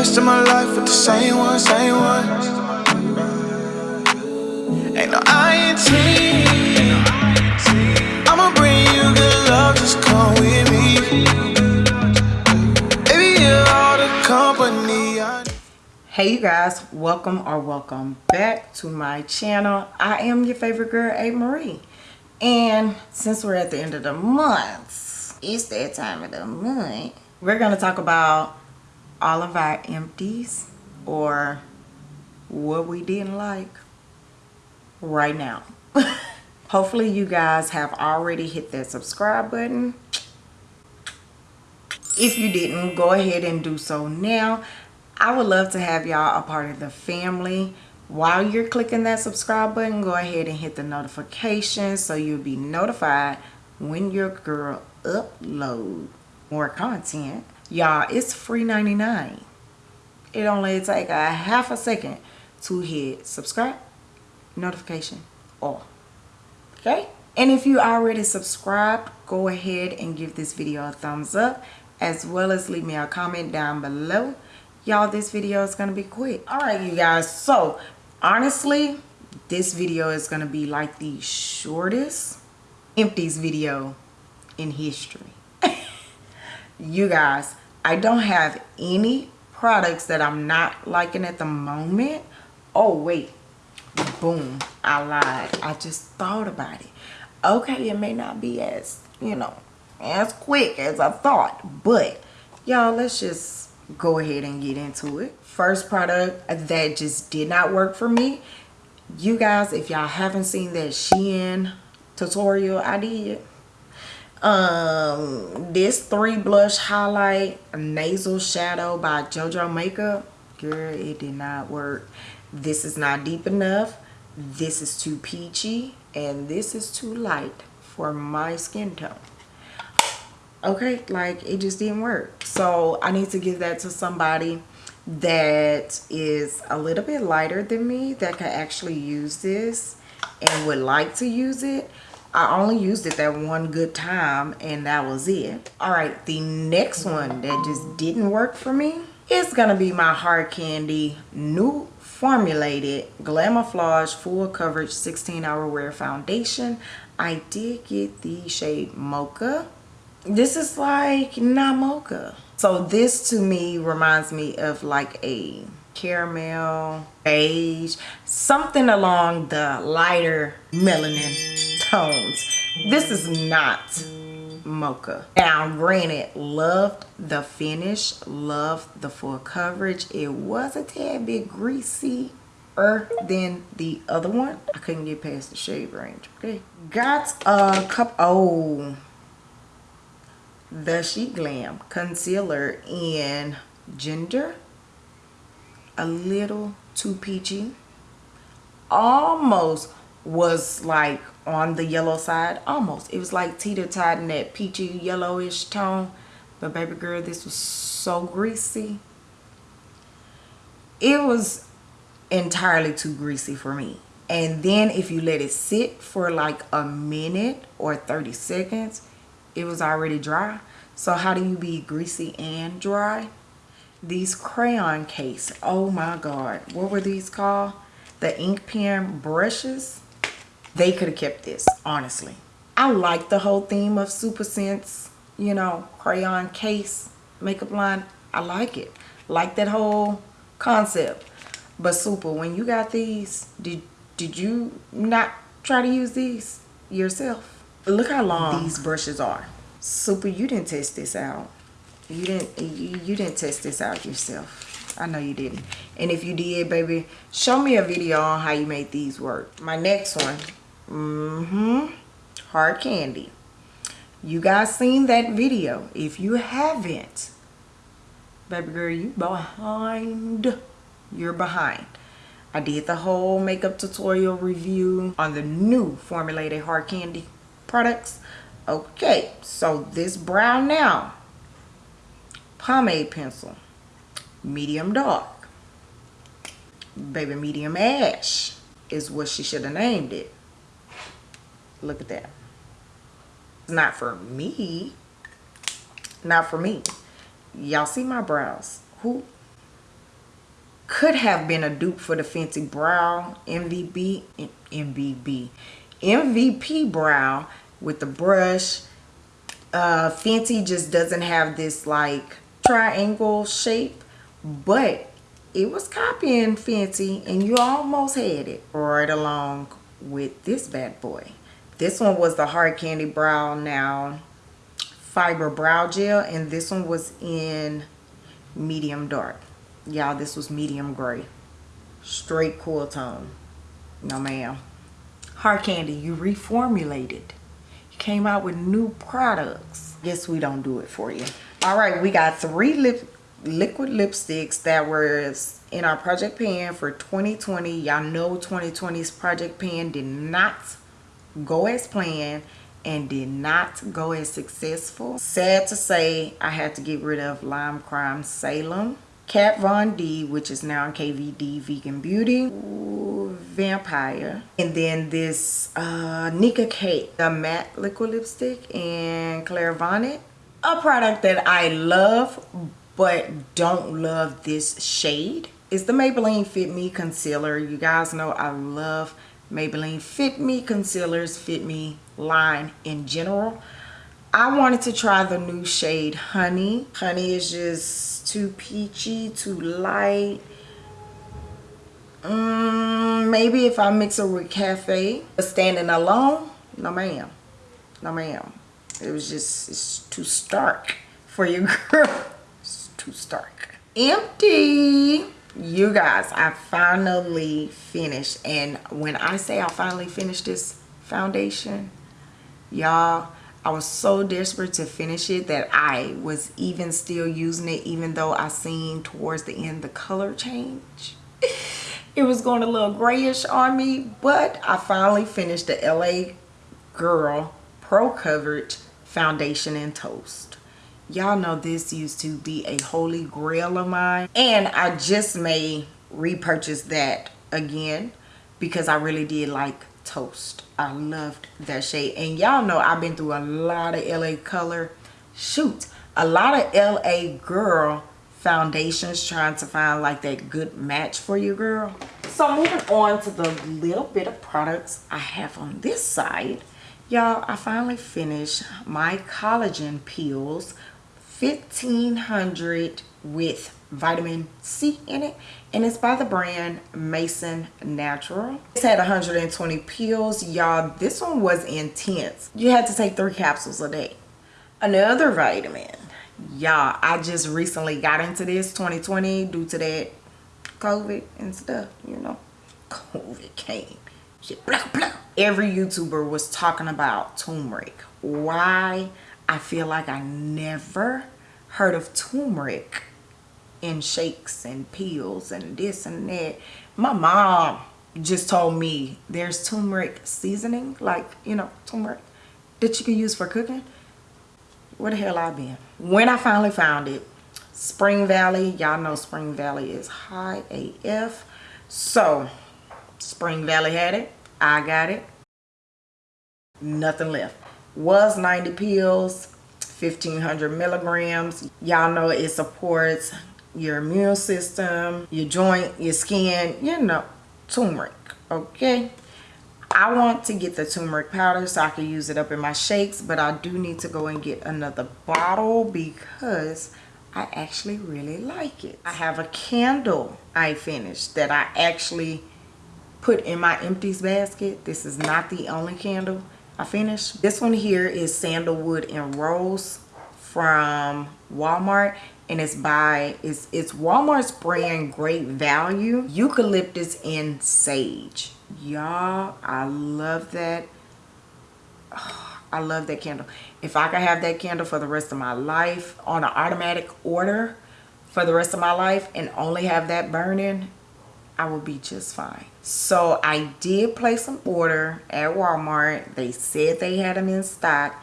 rest of my life with the same one, same one. Ain't no INT. I'ma bring you good love, just come with me. Baby, you're all the company I hey you guys welcome or welcome back to my channel i am your favorite girl a marie and since we're at the end of the month it's that time of the month we're going to talk about all of our empties or what we didn't like right now. Hopefully you guys have already hit that subscribe button. If you didn't go ahead and do so now. I would love to have y'all a part of the family. While you're clicking that subscribe button go ahead and hit the notification so you'll be notified when your girl upload more content y'all it's free 99 it only take a half a second to hit subscribe notification all okay? And if you already subscribed go ahead and give this video a thumbs up as well as leave me a comment down below. Y'all this video is gonna be quick. All right you guys so honestly this video is gonna be like the shortest empties video in history you guys i don't have any products that i'm not liking at the moment. Oh wait. Boom. I lied. I just thought about it. Okay it may not be as you know as quick as i thought but y'all let's just go ahead and get into it. First product that just did not work for me. You guys if y'all haven't seen that shein tutorial i did um this three blush highlight nasal shadow by jojo makeup. Girl it did not work. This is not deep enough. This is too peachy and this is too light for my skin tone. Okay like it just didn't work. So i need to give that to somebody that is a little bit lighter than me that can actually use this and would like to use it I only used it that one good time and that was it. All right, the next one that just didn't work for me is gonna be my Hard Candy new formulated Glamouflage full coverage 16 hour wear foundation. I did get the shade Mocha. This is like not mocha. So this to me reminds me of like a caramel beige something along the lighter melanin tones. This is not mocha. Now granted loved the finish loved the full coverage. It was a tad bit greasy than the other one. I couldn't get past the shade range okay? Got a cup oh the She Glam concealer in Ginger a little too peachy. Almost was like on the yellow side. Almost. It was like teeter-totting that peachy yellowish tone. But baby girl this was so greasy. It was entirely too greasy for me. And then if you let it sit for like a minute or 30 seconds it was already dry. So how do you be greasy and dry these crayon case. Oh my god. What were these called? The ink pen brushes? They could have kept this honestly. I like the whole theme of super sense you know crayon case makeup line. I like it. Like that whole concept. But super when you got these did did you not try to use these yourself? Look how long these brushes are. Super you didn't test this out you didn't you, didn't test this out yourself. I know you didn't. And if you did baby show me a video on how you made these work. My next one mm-hmm hard candy. You guys seen that video? If you haven't baby girl you behind you're behind. I did the whole makeup tutorial review on the new formulated hard candy products. Okay so this brown now pomade pencil medium dark. Baby medium ash is what she should have named it. Look at that. Not for me. Not for me. Y'all see my brows? Who could have been a dupe for the fancy Brow MVP, MVP, MVP brow with the brush. Uh, Fenty just doesn't have this like triangle shape, but it was copying Fenty and you almost had it right along with this bad boy. This one was the Hard Candy Brow Now Fiber Brow Gel and this one was in medium dark. Y'all this was medium gray. Straight cool tone. No ma'am. Hard candy you reformulated. You came out with new products. Guess we don't do it for you all right we got three lip liquid lipsticks that was in our project pan for 2020 y'all know 2020's project pan did not go as planned and did not go as successful sad to say i had to get rid of lime crime salem Kat Von D, which is now in KVD Vegan Beauty. Ooh, Vampire. And then this uh, Nicka K, the matte liquid lipstick in Clairvoyant. A product that I love but don't love this shade is the Maybelline Fit Me Concealer. You guys know I love Maybelline Fit Me Concealers, Fit Me line in general. I wanted to try the new shade Honey. Honey is just too peachy, too light. Mm, maybe if I mix it with Cafe. But standing alone, no ma'am. No ma'am. It was just, it's too stark for you, girl. It's too stark. Empty. You guys, I finally finished. And when I say I finally finished this foundation, y'all, I was so desperate to finish it that I was even still using it even though I seen towards the end the color change. it was going a little grayish on me, but I finally finished the LA Girl Pro Coverage Foundation and Toast. Y'all know this used to be a holy grail of mine and I just may repurchase that again because I really did like Toast. I loved that shade. And y'all know I've been through a lot of LA color. Shoot, a lot of LA girl foundations trying to find like that good match for you girl. So moving on to the little bit of products I have on this side. Y'all, I finally finished my collagen peels 1500 with vitamin C in it and it's by the brand Mason Natural. It's had 120 pills. Y'all, this one was intense. You had to take three capsules a day. Another vitamin. Y'all, I just recently got into this 2020 due to that COVID and stuff, you know. COVID came. Every YouTuber was talking about turmeric. Why? I feel like I never heard of turmeric in shakes and pills and this and that. My mom just told me there's turmeric seasoning, like, you know, turmeric that you can use for cooking. Where the hell I been? When I finally found it, Spring Valley, y'all know Spring Valley is high AF. So, Spring Valley had it. I got it. Nothing left. Was 90 pills, 1500 milligrams. Y'all know it supports your immune system, your joint, your skin, you know, turmeric, okay? I want to get the turmeric powder so I can use it up in my shakes, but I do need to go and get another bottle because I actually really like it. I have a candle I finished that I actually put in my empties basket. This is not the only candle I finished. This one here is Sandalwood and Rose from Walmart and it's by it's it's Walmart's brand Great Value Eucalyptus and Sage. Y'all, I love that. Oh, I love that candle. If I could have that candle for the rest of my life on an automatic order for the rest of my life and only have that burning, I will be just fine. So I did place an order at Walmart. They said they had them in stock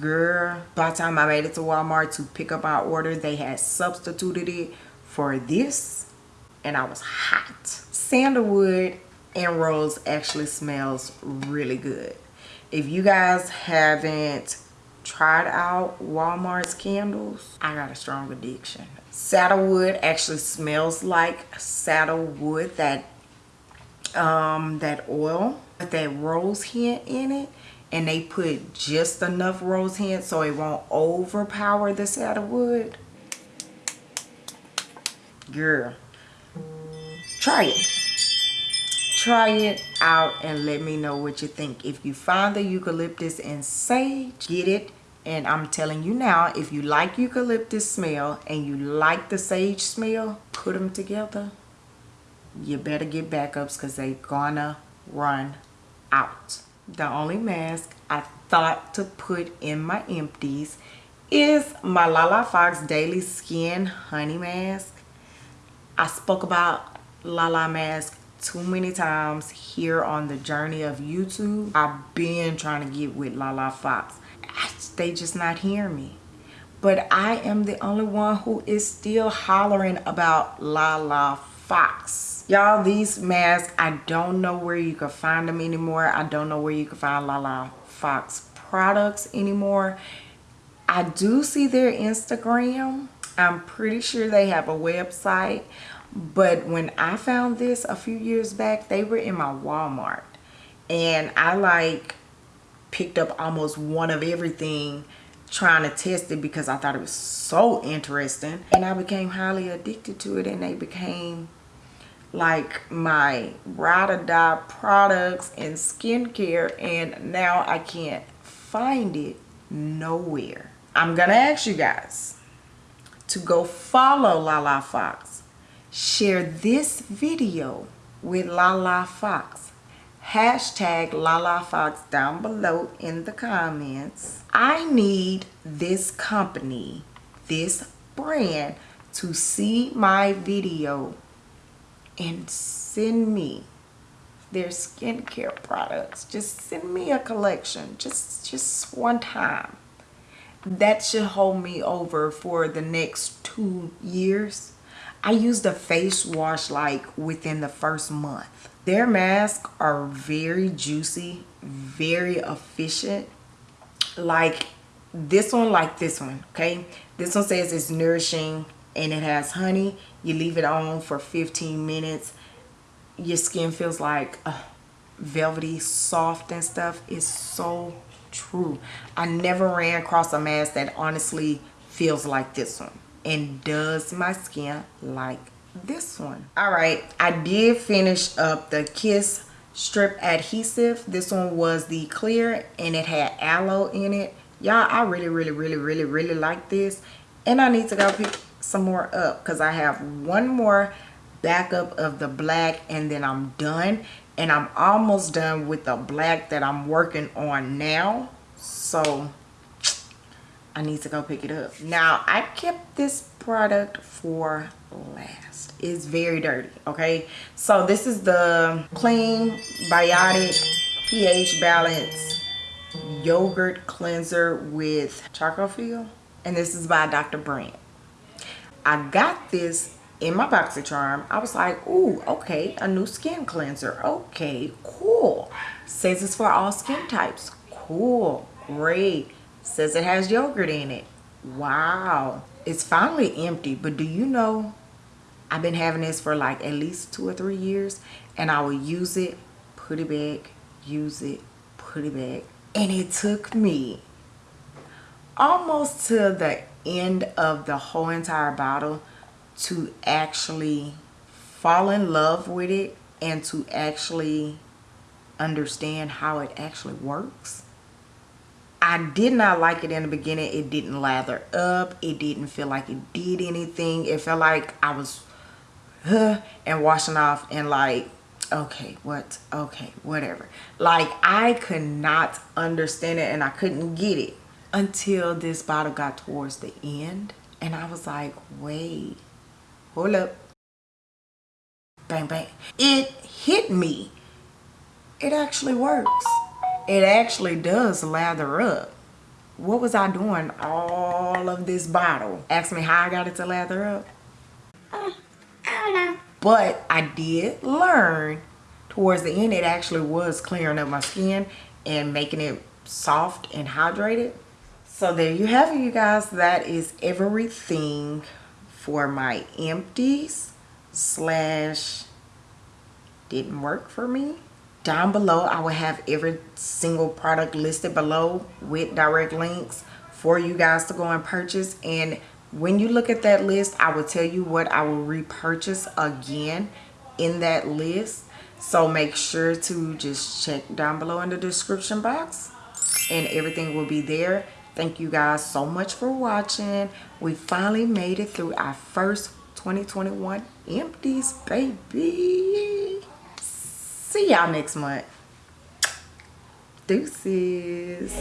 girl by the time i made it to walmart to pick up our order they had substituted it for this and i was hot sandalwood and rose actually smells really good if you guys haven't tried out Walmart's candles, I got a strong addiction. Saddlewood actually smells like saddlewood, that um, that oil with that rose hint in it. And they put just enough rose hint so it won't overpower the saddlewood. Girl, try it try it out and let me know what you think. If you find the eucalyptus and sage get it. And i'm telling you now if you like eucalyptus smell and you like the sage smell put them together. You better get backups because they gonna run out. The only mask i thought to put in my empties is my lala fox daily skin honey mask. I spoke about lala mask too many times here on the journey of YouTube. I've been trying to get with Lala Fox. they just not hearing me. But I am the only one who is still hollering about Lala Fox. Y'all, these masks, I don't know where you can find them anymore. I don't know where you can find Lala Fox products anymore. I do see their Instagram. I'm pretty sure they have a website but when I found this a few years back, they were in my Walmart. And I like picked up almost one of everything trying to test it because I thought it was so interesting. And I became highly addicted to it and they became like my ride or die products and skincare and now I can't find it nowhere. I'm gonna ask you guys to go follow Lala Fox share this video with Lala Fox. Hashtag Lala Fox down below in the comments. I need this company, this brand to see my video and send me their skincare products. Just send me a collection, just, just one time. That should hold me over for the next two years I used a face wash like within the first month. Their masks are very juicy, very efficient. Like this one, like this one, okay? This one says it's nourishing and it has honey. You leave it on for 15 minutes. Your skin feels like uh, velvety, soft and stuff. It's so true. I never ran across a mask that honestly feels like this one and does my skin like this one. All right i did finish up the kiss strip adhesive. This one was the clear and it had aloe in it. Y'all i really really really really really like this. And i need to go pick some more up because i have one more backup of the black and then i'm done. And i'm almost done with the black that i'm working on now. So I need to go pick it up. Now, I kept this product for last. It's very dirty, okay? So this is the Clean Biotic pH Balance Yogurt Cleanser with Charcoal Feel. And this is by Dr. Brandt. I got this in my BoxyCharm. I was like, ooh, okay, a new skin cleanser. Okay, cool. Says it's for all skin types. Cool, great Says it has yogurt in it. Wow. It's finally empty, but do you know I've been having this for like at least two or three years and I will use it, put it back, use it, put it back. And it took me almost to the end of the whole entire bottle to actually fall in love with it and to actually understand how it actually works. I did not like it in the beginning. It didn't lather up. It didn't feel like it did anything. It felt like I was huh, and washing off and like, okay, what? Okay, whatever. Like I could not understand it and I couldn't get it until this bottle got towards the end. And I was like, wait, hold up. Bang, bang. It hit me. It actually works it actually does lather up. What was I doing all of this bottle? Ask me how I got it to lather up. Uh, I don't know. But I did learn towards the end it actually was clearing up my skin and making it soft and hydrated. so there you have it you guys that is everything for my empties slash didn't work for me down below i will have every single product listed below with direct links for you guys to go and purchase. And when you look at that list i will tell you what i will repurchase again in that list. So make sure to just check down below in the description box and everything will be there. Thank you guys so much for watching. We finally made it through our first 2021 empties baby see y'all next month. Deuces.